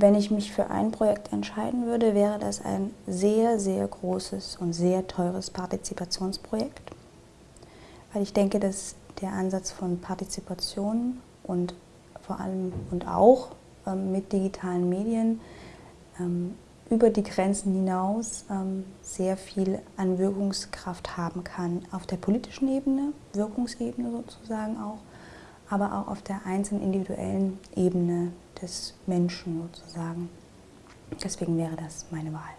Wenn ich mich für ein Projekt entscheiden würde, wäre das ein sehr, sehr großes und sehr teures Partizipationsprojekt. Weil ich denke, dass der Ansatz von Partizipation und vor allem und auch ähm, mit digitalen Medien ähm, über die Grenzen hinaus ähm, sehr viel an Wirkungskraft haben kann. Auf der politischen Ebene, Wirkungsebene sozusagen auch, aber auch auf der einzelnen individuellen Ebene des Menschen sozusagen. Deswegen wäre das meine Wahl.